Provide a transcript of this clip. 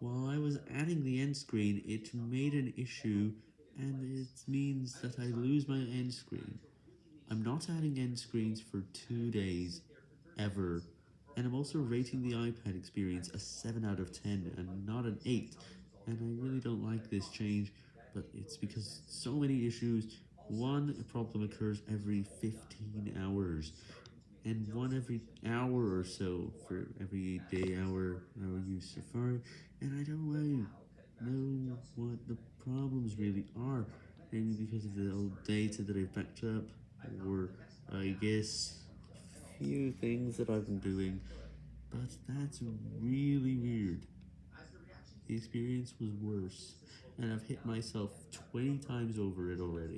While I was adding the end screen, it made an issue, and it means that I lose my end screen. I'm not adding end screens for two days, ever, and I'm also rating the iPad experience a 7 out of 10 and not an 8, and I really don't like this change, but it's because so many issues, one problem occurs every 15 hours, every hour or so for every day hour I use Safari, and I don't really know what the problems really are, maybe because of the old data that I've backed up, or I guess a few things that I've been doing, but that's really weird. The experience was worse, and I've hit myself 20 times over it already.